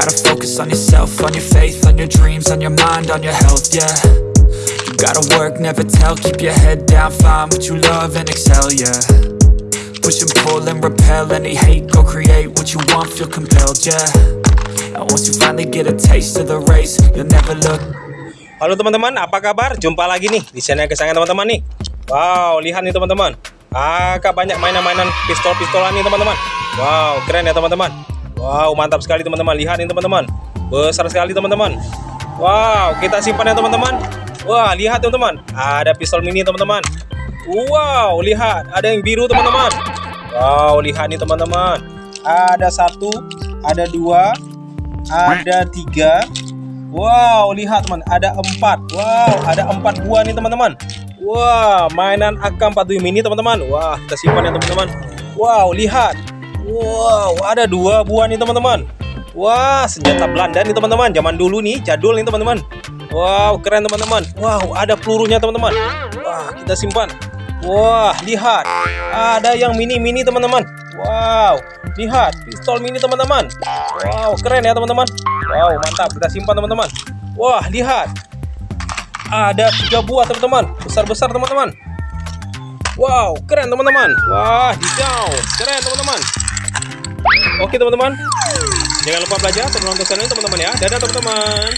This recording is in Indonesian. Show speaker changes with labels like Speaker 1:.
Speaker 1: focus on yourself, on your faith, on your dreams, on your mind, on your health, yeah. You gotta work, never tell, keep your head down, find what you love and excel, yeah. Push and pull and repel any hate, go create what you want, feel compelled, yeah. And once you finally get a taste of the race, you'll never look
Speaker 2: Halo teman-teman, apa kabar? Jumpa lagi nih di channel kesayangan teman-teman nih. Wow, lihat nih teman-teman. Agak banyak mainan-mainan pistol-pistolan nih teman-teman. Wow, keren ya teman-teman. Wow, mantap sekali teman-teman. Lihat nih teman-teman. Besar sekali teman-teman. Wow, kita simpan ya teman-teman. Wah, lihat teman-teman. Ada pistol mini teman-teman. Wow, lihat. Ada yang biru teman-teman. Wow, lihat nih teman-teman. Ada satu, ada dua, ada tiga, Wow, lihat teman, ada empat. Wow, ada empat buah nih teman-teman. Wah, mainan AK-47 mini teman-teman. Wah, kita simpan ya teman-teman. Wow, lihat. Wow, ada dua buah nih teman-teman. Wah, senjata Belanda nih teman-teman. Zaman dulu nih, jadul nih teman-teman. Wow, keren teman-teman. Wow, ada pelurunya teman-teman. Wah, kita simpan. Wah, lihat. Ada yang mini-mini teman-teman. Wow, lihat pistol mini teman-teman. Wow, keren ya teman-teman. Wow, mantap. Kita simpan teman-teman. Wah, lihat. Ada tiga buah teman-teman. Besar-besar teman-teman. Wow, keren teman-teman. Wah, hijau. Keren teman-teman. Oke teman-teman. Jangan lupa belajar sebelum nonton channel teman-teman ya. Dadah teman-teman.